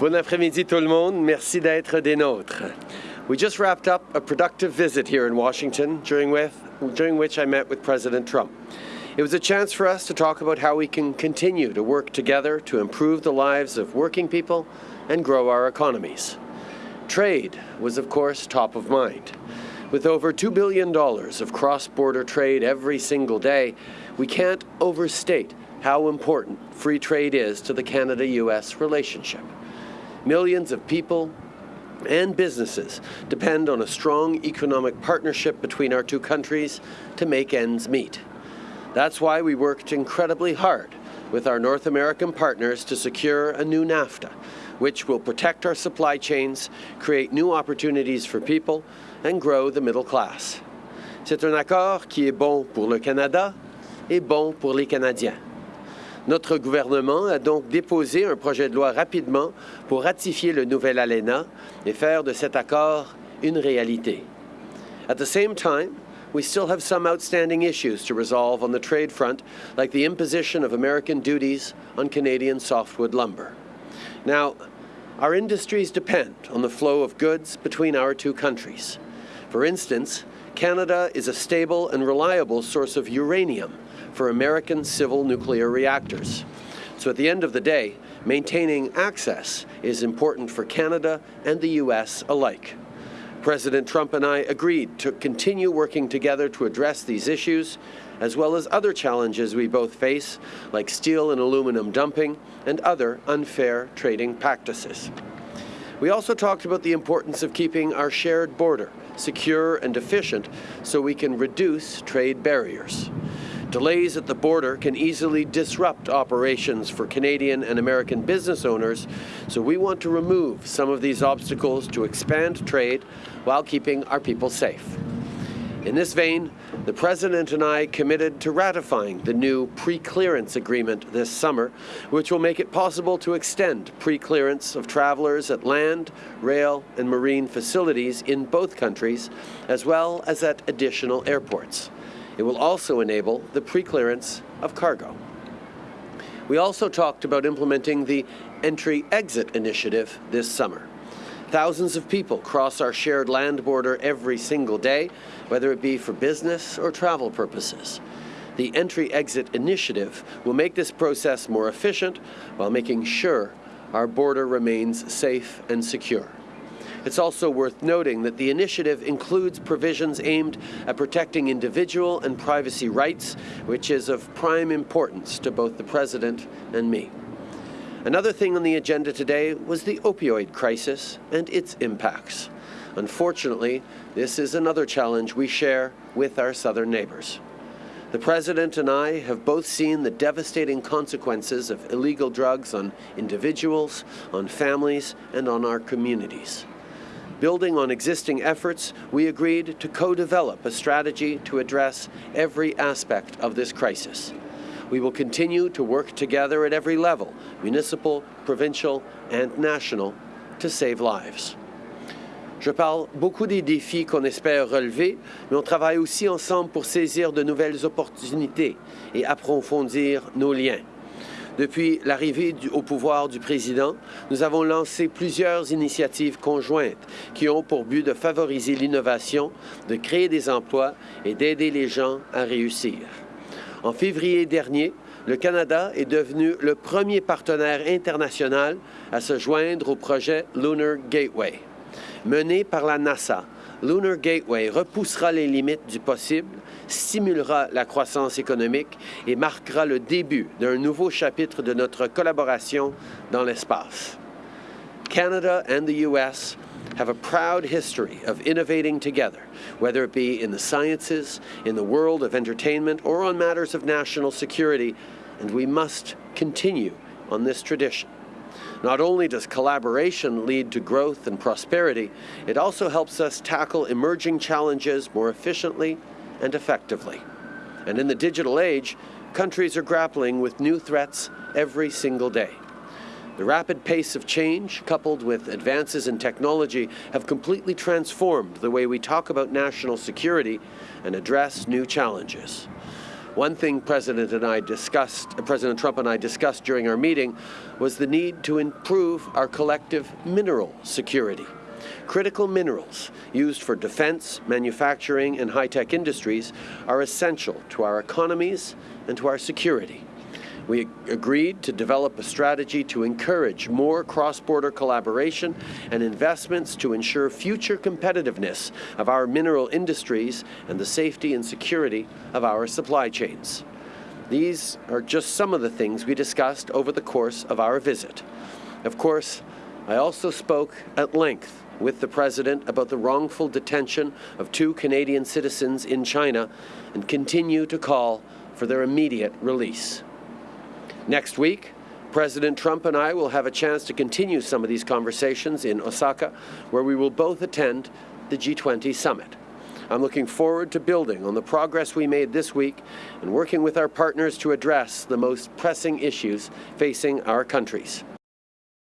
Bon après-midi tout le monde. Merci d'être des nôtres. We just wrapped up a productive visit here in Washington, during, with, during which I met with President Trump. It was a chance for us to talk about how we can continue to work together to improve the lives of working people and grow our economies. Trade was, of course, top of mind. With over $2 billion of cross-border trade every single day, we can't overstate how important free trade is to the Canada-US relationship. Millions of people and businesses depend on a strong economic partnership between our two countries to make ends meet. That's why we worked incredibly hard with our North American partners to secure a new NAFTA, which will protect our supply chains, create new opportunities for people, and grow the middle class. C'est un accord qui est bon pour le Canada et bon pour les Canadiens. Notre gouvernement a donc déposé un projet de loi rapidement pour ratifier le nouvel ALENA et faire de cet accord une réalité. At the same time, we still have some outstanding issues to resolve on the trade front, like the imposition of American duties on Canadian softwood lumber. Now, our industries depend on the flow of goods between our two countries. For instance, Canada is a stable and reliable source of uranium, for American civil nuclear reactors. So at the end of the day, maintaining access is important for Canada and the U.S. alike. President Trump and I agreed to continue working together to address these issues, as well as other challenges we both face, like steel and aluminum dumping and other unfair trading practices. We also talked about the importance of keeping our shared border secure and efficient so we can reduce trade barriers. Delays at the border can easily disrupt operations for Canadian and American business owners, so we want to remove some of these obstacles to expand trade while keeping our people safe. In this vein, the President and I committed to ratifying the new pre-clearance agreement this summer, which will make it possible to extend pre-clearance of travelers at land, rail and marine facilities in both countries, as well as at additional airports. It will also enable the pre-clearance of cargo. We also talked about implementing the Entry-Exit Initiative this summer. Thousands of people cross our shared land border every single day, whether it be for business or travel purposes. The Entry-Exit Initiative will make this process more efficient while making sure our border remains safe and secure. It's also worth noting that the initiative includes provisions aimed at protecting individual and privacy rights, which is of prime importance to both the President and me. Another thing on the agenda today was the opioid crisis and its impacts. Unfortunately, this is another challenge we share with our southern neighbours. The President and I have both seen the devastating consequences of illegal drugs on individuals, on families, and on our communities. Building on existing efforts, we agreed to co-develop a strategy to address every aspect of this crisis. We will continue to work together at every level, municipal, provincial and national, to save lives. Je parle beaucoup des défis qu'on espère relever, mais on travaille aussi ensemble pour saisir de nouvelles opportunités et approfondir nos liens. Depuis l'arrivée au pouvoir du président, nous avons lancé plusieurs initiatives conjointes qui ont pour but de favoriser l'innovation, de créer des emplois et d'aider les gens à réussir. En février dernier, le Canada est devenu le premier partenaire international à se joindre au projet Lunar Gateway. Mené par la NASA, Lunar Gateway repoussera les limites du possible, stimulera la croissance économique et marquera le début d'un nouveau chapitre de notre collaboration dans l'espace. Canada and the U.S. have a proud history of innovating together, whether it be in the sciences, in the world of entertainment, or on matters of national security, and we must continue on this tradition. Not only does collaboration lead to growth and prosperity, it also helps us tackle emerging challenges more efficiently and effectively. And in the digital age, countries are grappling with new threats every single day. The rapid pace of change, coupled with advances in technology, have completely transformed the way we talk about national security and address new challenges. One thing President and I discussed, uh, President Trump and I discussed during our meeting was the need to improve our collective mineral security. Critical minerals used for defense, manufacturing, and high-tech industries are essential to our economies and to our security. We agreed to develop a strategy to encourage more cross-border collaboration and investments to ensure future competitiveness of our mineral industries and the safety and security of our supply chains. These are just some of the things we discussed over the course of our visit. Of course, I also spoke at length with the President about the wrongful detention of two Canadian citizens in China and continue to call for their immediate release. Next week, President Trump and I will have a chance to continue some of these conversations in Osaka, where we will both attend the G20 summit. I'm looking forward to building on the progress we made this week and working with our partners to address the most pressing issues facing our countries.